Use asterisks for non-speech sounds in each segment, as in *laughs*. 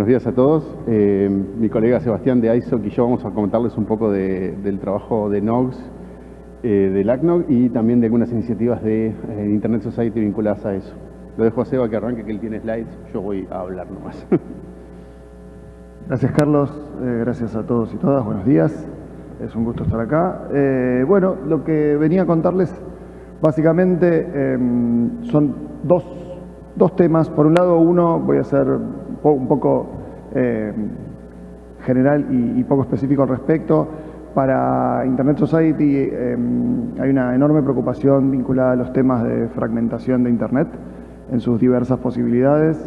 Buenos días a todos. Eh, mi colega Sebastián de ISOC y yo vamos a comentarles un poco del trabajo de NOGS, eh, del ACNOG y también de algunas iniciativas de eh, Internet Society vinculadas a eso. Lo dejo a Seba que arranque, que él tiene slides, yo voy a hablar nomás. *laughs* Gracias Carlos, gracias a todos y todas, buenos días, es un gusto estar acá. bueno, lo que venía a contarles básicamente em, son dos, dos temas. Por un lado, uno voy a un poco eh, general y, poco específico al respecto. Para Internet Society eh, hay una enorme preocupación vinculada a los temas de fragmentación de Internet en sus diversas posibilidades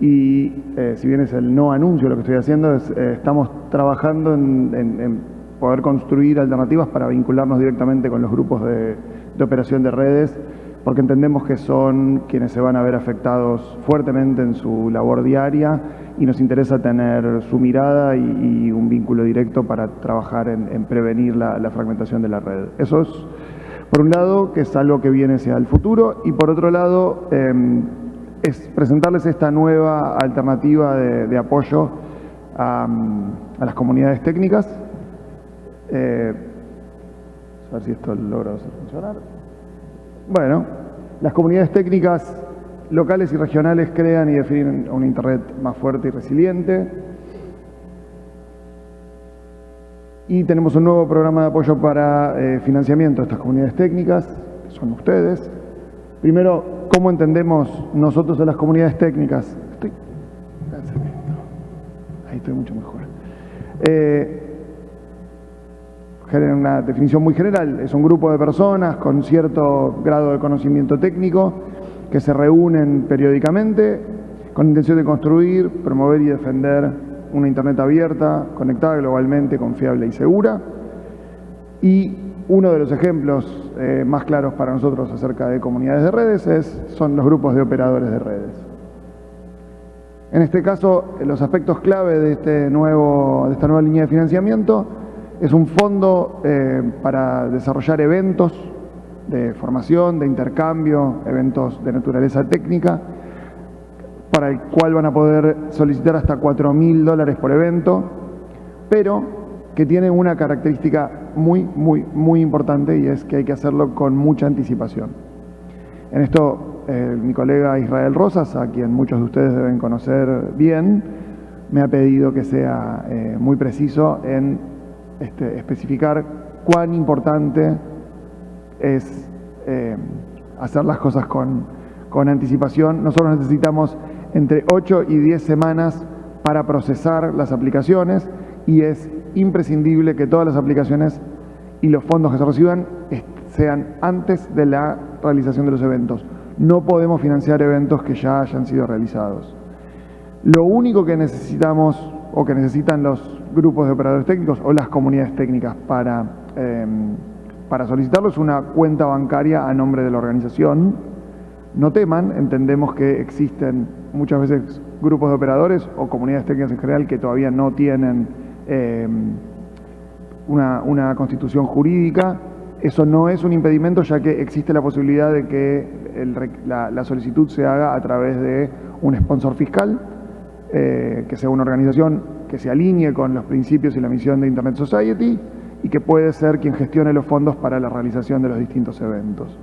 y eh, si bien es el no anuncio lo que estoy haciendo, estamos trabajando en, poder construir alternativas para vincularnos directamente con los grupos de operación de redes porque entendemos que son quienes se van a ver afectados fuertemente en su labor diaria y nos interesa tener su mirada y, un vínculo directo para trabajar en, prevenir la, fragmentación de la red. Eso es, por un lado, que es algo que viene hacia el futuro y por otro lado, em, es presentarles esta nueva alternativa de, apoyo a, las comunidades técnicas. Eh, a ver si esto logra funcionar. Bueno, las comunidades técnicas locales y regionales crean y definen un Internet más fuerte y resiliente. Y tenemos un nuevo programa de apoyo para eh, financiamiento de estas comunidades técnicas, que son ustedes. Primero, ¿cómo entendemos nosotros a las comunidades técnicas? Estoy... Ahí estoy mucho mejor. Eh, una definición muy general, es un grupo de personas con cierto grado de conocimiento técnico que se reúnen periódicamente con intención de construir, promover y defender una Internet abierta, conectada globalmente, confiable y segura. Y uno de los ejemplos eh, más claros para nosotros acerca de comunidades de redes es, son los grupos de operadores de redes. En este caso, los aspectos clave de, este nuevo, de esta nueva línea de financiamiento es un fondo eh, para desarrollar eventos de formación, de intercambio, eventos de naturaleza técnica, para el cual van a poder solicitar hasta 4 mil dólares por evento, pero que tiene una característica muy, muy, muy importante y es que hay que hacerlo con mucha anticipación. En esto, eh, mi colega Israel Rosas, a quien muchos de ustedes deben conocer bien, me ha pedido que sea eh, muy preciso en este, especificar cuán importante es eh, hacer las cosas con, con anticipación. Nosotros necesitamos entre 8 y 10 semanas para procesar las aplicaciones y es imprescindible que todas las aplicaciones y los fondos que se reciban sean antes de la realización de los eventos. No podemos financiar eventos que ya hayan sido realizados. Lo único que necesitamos o que necesitan los grupos de operadores técnicos o las comunidades técnicas para, em, para solicitarlo es una cuenta bancaria a nombre de la organización. No teman, entendemos que existen muchas veces grupos de operadores o comunidades técnicas en general que todavía no tienen em, una, constitución jurídica. Eso no es un impedimento ya que existe la posibilidad de que la, la solicitud se haga a través de un sponsor fiscal eh, que sea una organización que se alinee con los principios y la misión de Internet Society y que puede ser quien gestione los fondos para la realización de los distintos eventos.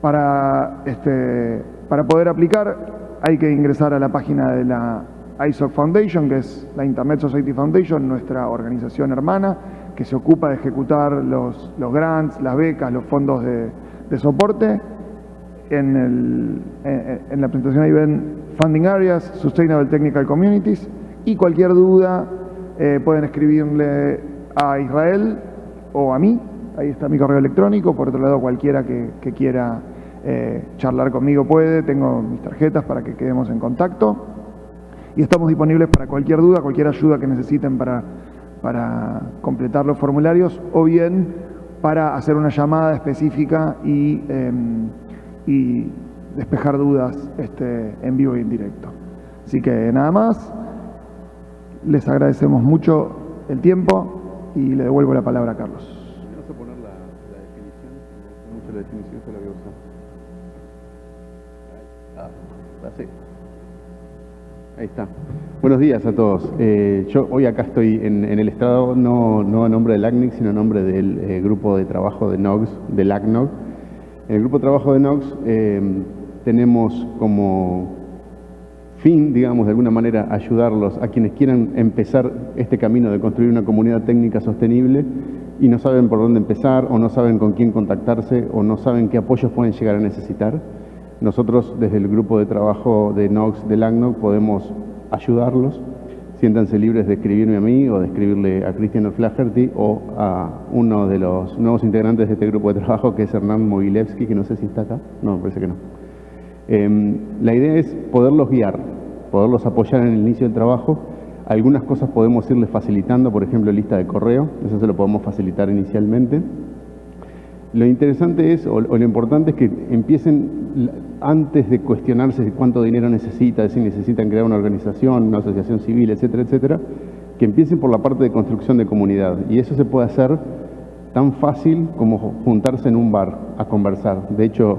Para, este, para poder aplicar hay que ingresar a la página de la ISOC Foundation, que es la Internet Society Foundation, nuestra organización hermana, que se ocupa de ejecutar los, los grants, las becas, los fondos de, de soporte. En, el, en la presentación ahí ven Funding Areas, Sustainable Technical Communities y cualquier duda eh, pueden escribirle a Israel o a mí, ahí está mi correo electrónico, por otro lado cualquiera que, quiera eh, charlar conmigo puede, tengo mis tarjetas para que quedemos en contacto. Y estamos disponibles para cualquier duda, cualquier ayuda que necesiten para, completar los formularios o bien para hacer una llamada específica y, em, y despejar dudas este, en vivo y en directo. Así que nada más, les agradecemos mucho el tiempo y le devuelvo la palabra a Carlos. Vamos a poner la, definición, mucho la definición que la voy a. Ah, así. Ahí está. Buenos días a todos. Eh, yo hoy acá estoy en, el estrado, no, no, a nombre del ACNIC, sino a nombre del eh, grupo de trabajo de NOGS, del ACNOG. El grupo de trabajo de NOGS eh, tenemos como fin, digamos, de alguna manera, ayudarlos a quienes quieran empezar este camino de construir una comunidad técnica sostenible y no saben por dónde empezar, o no saben con quién contactarse, o no saben qué apoyos pueden llegar a necesitar. Nosotros desde el grupo de trabajo de NOX del ACNOG podemos ayudarlos. Siéntanse libres de escribirme a mí o de escribirle a Cristian Flaherty o a uno de los nuevos integrantes de este grupo de trabajo que es Hernán Mogilevsky, que no sé si está acá. No, parece que no. Em, la idea es poderlos guiar, poderlos apoyar en el inicio del trabajo. Algunas cosas podemos irles facilitando, por ejemplo, lista de correo, eso se lo podemos facilitar inicialmente. Lo interesante es, o, lo importante es que empiecen antes de cuestionarse cuánto dinero necesita, si necesitan crear una organización, una asociación civil, etcétera, etcétera, que empiecen por la parte de construcción de comunidad. Y eso se puede hacer tan fácil como juntarse en un bar a conversar. De hecho,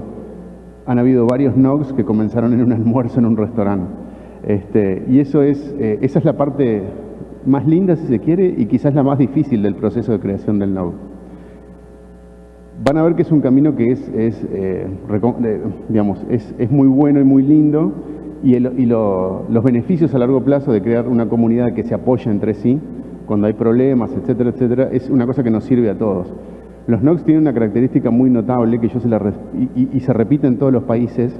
han habido varios NOGs que comenzaron en un almuerzo en un restaurante. Este, y eso es, eh, esa es la parte más linda, si se quiere, y quizás la más difícil del proceso de creación del NOG van a ver que es un camino que es, es eh, es, muy bueno y muy lindo y, los beneficios a largo plazo de crear una comunidad que se apoya entre sí cuando hay problemas, etcétera, etcétera, es una cosa que nos sirve a todos. Los NOx tienen una característica muy notable que yo se la y, se repite en todos los países,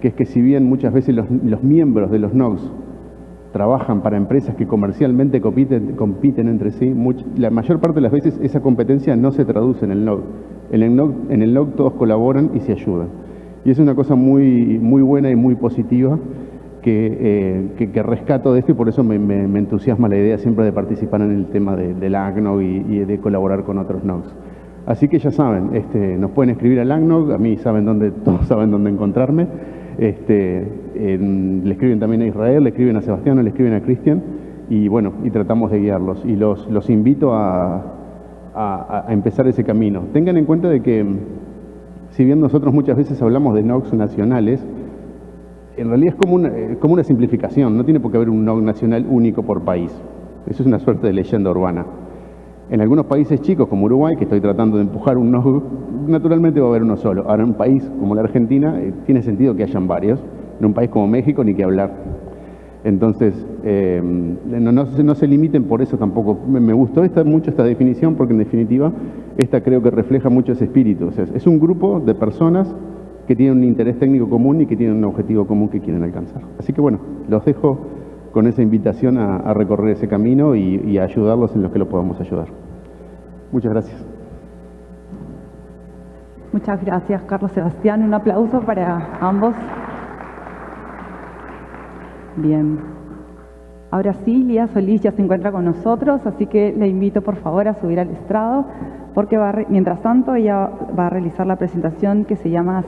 que es que si bien muchas veces los, miembros de los NOx trabajan para empresas que comercialmente compiten, entre sí, la mayor parte de las veces esa competencia no se traduce en el NOG. En el el todos colaboran y se ayudan. Y es una cosa muy, muy buena y muy positiva que, eh, rescato de esto y por eso me, entusiasma la idea siempre de participar en el tema de, la ACNOG y, de colaborar con otros NOGs. Así que ya saben, este, nos pueden escribir al ACNOG, a mí saben dónde, *laughs* todos saben dónde encontrarme. Este, le escriben también a Israel, le escriben a Sebastián, le escriben a Cristian y bueno, y tratamos de guiarlos. Y los, los invito a, empezar ese camino. Tengan en cuenta de que, si bien nosotros muchas veces hablamos de NOx nacionales, en realidad es como una, como una simplificación, no tiene por qué haber un NOx nacional único por país. Eso es una suerte de leyenda urbana. En algunos países chicos como Uruguay, que estoy tratando de empujar un naturalmente va a haber uno solo. Ahora en un país como la Argentina eh, tiene sentido que hayan varios. En un país como México ni que hablar. Entonces, eh, no, se limiten por eso tampoco. Me, gustó mucho esta definición porque en definitiva esta creo que refleja mucho ese espíritu. es un grupo de personas que tienen un interés técnico común y que tienen un objetivo común que quieren alcanzar. Así que bueno, los dejo con esa invitación a, recorrer ese camino y, a ayudarlos en lo que lo podamos ayudar. Muchas gracias. Muchas gracias, Carlos Sebastián. Un aplauso para ambos. Bien. Ahora sí, Lía Solís ya se encuentra con nosotros, así que le invito por favor a subir al estrado, porque mientras tanto ella va a realizar la presentación que se llama